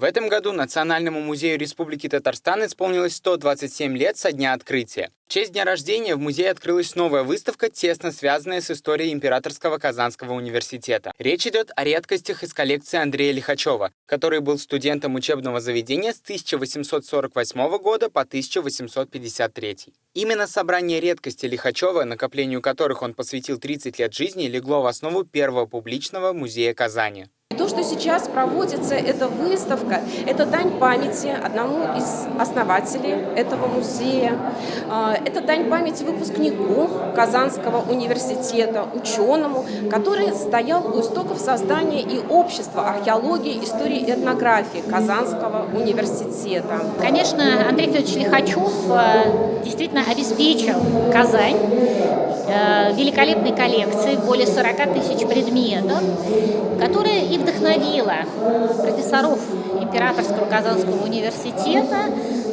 В этом году Национальному музею Республики Татарстан исполнилось 127 лет со дня открытия. В честь дня рождения в музее открылась новая выставка, тесно связанная с историей Императорского Казанского университета. Речь идет о редкостях из коллекции Андрея Лихачева, который был студентом учебного заведения с 1848 года по 1853. Именно собрание редкостей Лихачева, накоплению которых он посвятил 30 лет жизни, легло в основу первого публичного музея Казани. То, что сейчас проводится, эта выставка, это дань памяти одному из основателей этого музея. А, это дань памяти выпускнику Казанского университета, ученому, который стоял у истоков создания и общества археологии, истории и этнографии Казанского университета. Конечно, Андрей Федорович Лихачев э, действительно обеспечил Казань э, великолепной коллекцией, более 40 тысяч предметов, которые и вдохновила профессоров Императорского Казанского университета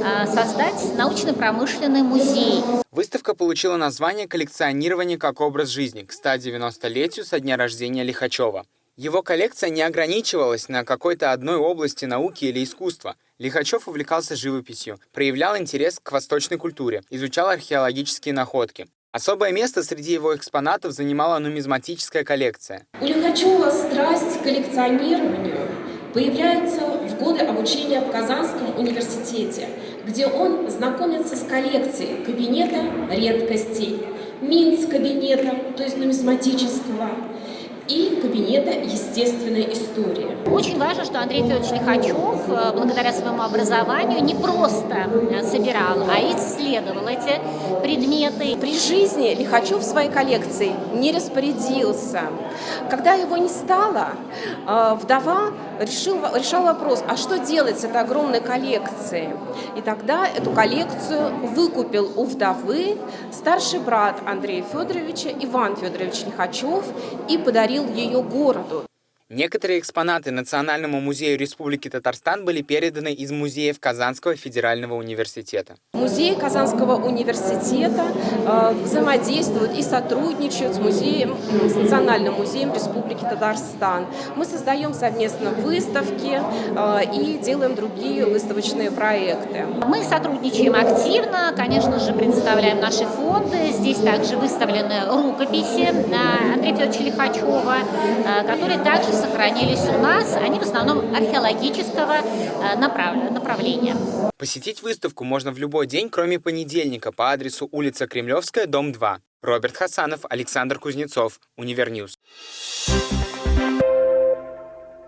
а, создать научно-промышленный музей. Выставка получила название «Коллекционирование как образ жизни» к 190-летию со дня рождения Лихачева. Его коллекция не ограничивалась на какой-то одной области науки или искусства. Лихачев увлекался живописью, проявлял интерес к восточной культуре, изучал археологические находки. Особое место среди его экспонатов занимала нумизматическая коллекция. У Лихачева страсть к коллекционированию. Появляется в годы обучения в Казанском университете, где он знакомится с коллекцией кабинета редкостей, Минц кабинета, то есть нумизматического, и кабинета естественной истории. Очень важно, что Андрей Федорович Лихачев, э, благодаря своему образованию, не просто э, собирал, а исследовал эти предметы. При жизни Лихачев в своей коллекции не распорядился. Когда его не стало, э, вдова решил, решал вопрос, а что делать с этой огромной коллекцией? И тогда эту коллекцию выкупил у вдовы старший брат Андрея Федоровича Иван Федорович Лихачев и подарил подарил ее городу. Некоторые экспонаты Национальному музею Республики Татарстан были переданы из музеев Казанского федерального университета. Музей Казанского университета э, взаимодействует и сотрудничает с, музеем, с Национальным музеем Республики Татарстан. Мы создаем совместно выставки э, и делаем другие выставочные проекты. Мы сотрудничаем активно, конечно же, представляем наши фонды. Здесь также выставлены рукописи Андрея Федоровича Лихачева, э, которые также сохранились у нас, они в основном археологического э, направления. Посетить выставку можно в любой день, кроме понедельника, по адресу улица Кремлевская, дом 2. Роберт Хасанов, Александр Кузнецов, Univer News.